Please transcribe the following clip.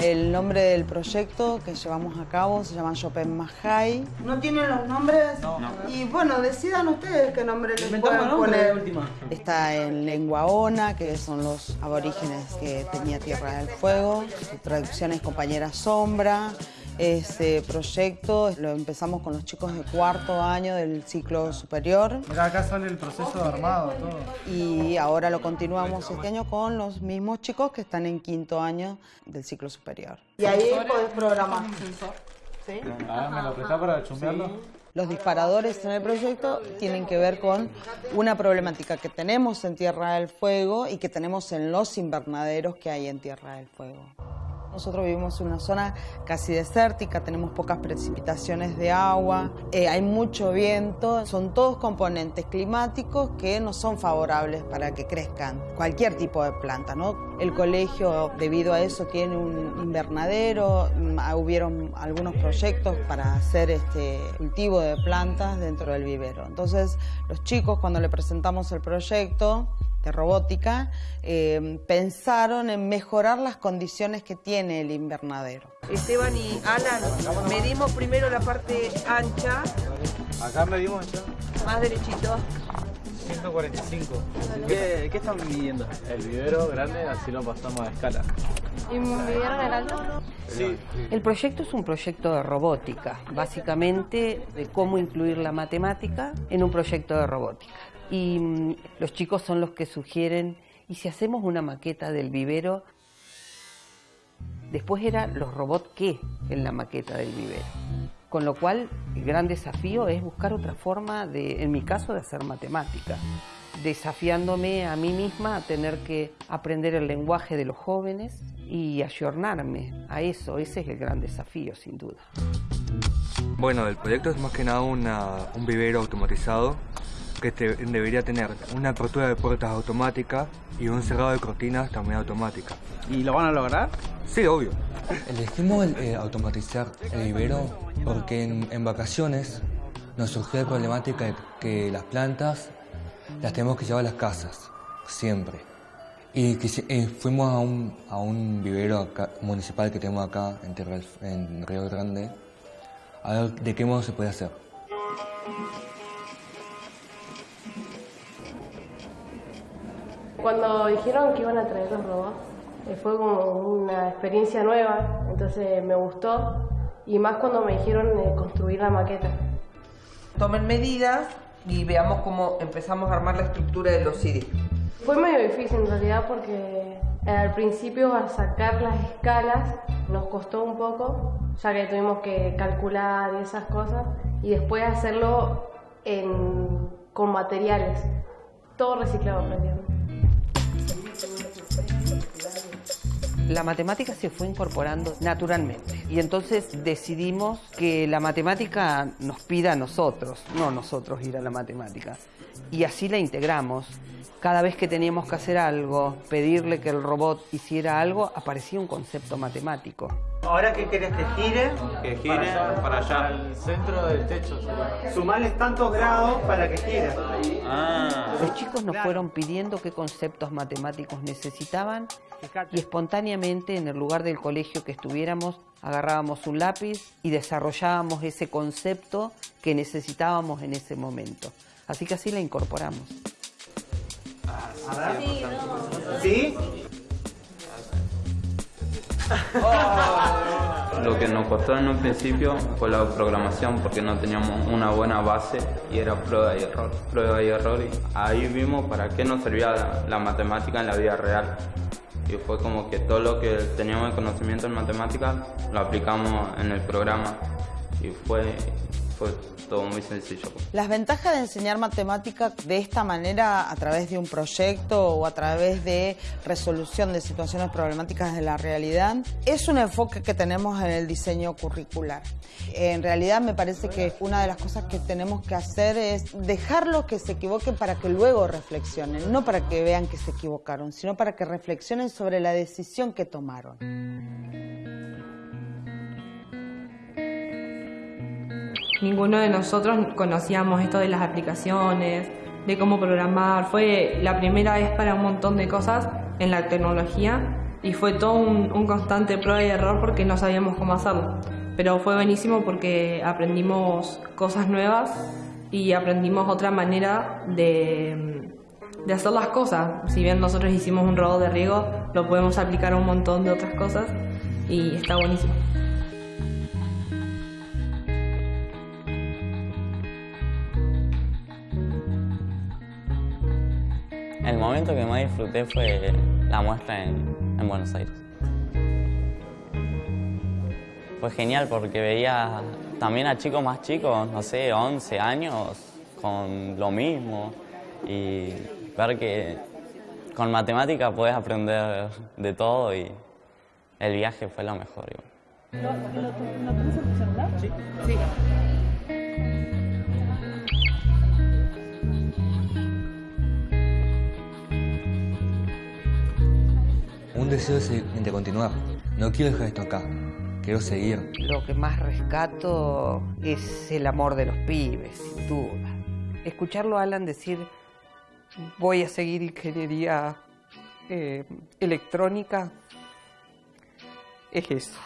El nombre del proyecto que llevamos a cabo se llama Chopin Mahai. ¿No tienen los nombres? No. Y bueno, decidan ustedes qué nombre les pueden poner. última. Está en lengua ona, que son los aborígenes que tenía Tierra del Fuego. Su traducción es Compañera Sombra. Este proyecto lo empezamos con los chicos de cuarto año del ciclo superior Mirá, acá sale el proceso de armado, todo. y ahora lo continuamos este año con los mismos chicos que están en quinto año del ciclo superior. Y ahí podés programar. ¿Sí? Ah, ¿me lo prestás para chumbearlo? Los disparadores en el proyecto tienen que ver con una problemática que tenemos en Tierra del Fuego y que tenemos en los invernaderos que hay en Tierra del Fuego. Nosotros vivimos en una zona casi desértica, tenemos pocas precipitaciones de agua, eh, hay mucho viento, son todos componentes climáticos que no son favorables para que crezcan cualquier tipo de planta. ¿no? El colegio, debido a eso, tiene un invernadero, mm, ah, hubieron algunos proyectos para hacer este cultivo de plantas dentro del vivero. Entonces, los chicos, cuando le presentamos el proyecto, de robótica, eh, pensaron en mejorar las condiciones que tiene el invernadero. Esteban y Alan, medimos primero la parte ancha, Acá medimos ya. más derechito. 145. ¿Qué, qué están midiendo? El vivero grande, así lo pasamos a escala. ¿Y midieron el alto? Sí. El proyecto es un proyecto de robótica, básicamente de cómo incluir la matemática en un proyecto de robótica. Y mm, los chicos son los que sugieren, y si hacemos una maqueta del vivero, después era los robots qué en la maqueta del vivero. Con lo cual, el gran desafío es buscar otra forma de, en mi caso, de hacer matemática, desafiándome a mí misma a tener que aprender el lenguaje de los jóvenes y ayornarme a eso. Ese es el gran desafío, sin duda. Bueno, el proyecto es más que nada un vivero automatizado que te- debería tener una apertura de puertas automática y un cerrado de cortinas también automática. ¿Y lo van a lograr? Sí, obvio. Elegimos el, eh, automatizar el vivero porque en, en vacaciones nos surgió la problemática de que las plantas las tenemos que llevar a las casas, siempre. Y quisi- eh, fuimos a un, a un vivero acá- municipal que tenemos acá en, en Río Grande a ver de qué modo se puede hacer. Cuando dijeron que iban a traer los robots, eh, fue como una experiencia nueva, entonces me gustó. Y más cuando me dijeron eh, construir la maqueta. Tomen medidas y veamos cómo empezamos a armar la estructura de los CD. Fue medio difícil en realidad porque eh, al principio al sacar las escalas nos costó un poco, ya que tuvimos que calcular y esas cosas, y después hacerlo en- con materiales, todo reciclado prácticamente. La matemática se fue incorporando naturalmente y entonces decidimos que la matemática nos pida a nosotros, no nosotros ir a la matemática. Y así la integramos. Cada vez que teníamos que hacer algo, pedirle que el robot hiciera algo, aparecía un concepto matemático. ¿Ahora qué querés que gire? Que gire para allá. Al centro del techo. Sumarles tantos grados para que gire. Ah. Los chicos nos fueron pidiendo qué conceptos matemáticos necesitaban y espontáneamente en el lugar del colegio que estuviéramos agarrábamos un lápiz y desarrollábamos ese concepto que necesitábamos en ese momento. Así que así la incorporamos. ¿Sí? Lo que nos costó en un principio fue la programación porque no teníamos una buena base y era prueba y error, prueba y error. Y ahí vimos para qué nos servía la, matemática en la vida real. Y fue como que todo lo que teníamos de conocimiento en matemáticas lo aplicamos en el programa y fue, fue todo muy sencillo. Las ventajas de enseñar matemática de esta manera a través de un proyecto o a través de resolución de situaciones problemáticas de la realidad es un enfoque que tenemos en el diseño curricular. En realidad me parece que una de las cosas que tenemos que hacer es dejarlos que se equivoquen para que luego reflexionen, no para que vean que se equivocaron, sino para que reflexionen sobre la decisión que tomaron. Ninguno de nosotros conocíamos esto de las aplicaciones, de cómo programar. Fue la primera vez para un montón de cosas en la tecnología y fue todo un, constante prueba y error porque no sabíamos cómo hacerlo. Pero fue buenísimo porque aprendimos cosas nuevas y aprendimos otra manera de, de hacer las cosas. Si bien nosotros hicimos un robot de riego, lo podemos aplicar a un montón de otras cosas y está buenísimo. El momento que más disfruté fue la muestra en, en Buenos Aires. Fue genial porque veía también a chicos más chicos, no sé, 11 años, con lo mismo y ver que con matemática puedes aprender de todo y el viaje fue lo mejor. ¿Lo, lo, lo tenés en tu celular? Sí. Sí. Deseo es de de continuar. No quiero dejar esto acá. Quiero seguir. Lo que más rescato es el amor de los pibes, sin duda. Escucharlo a Alan decir, voy a seguir ingeniería eh, electrónica, es eso.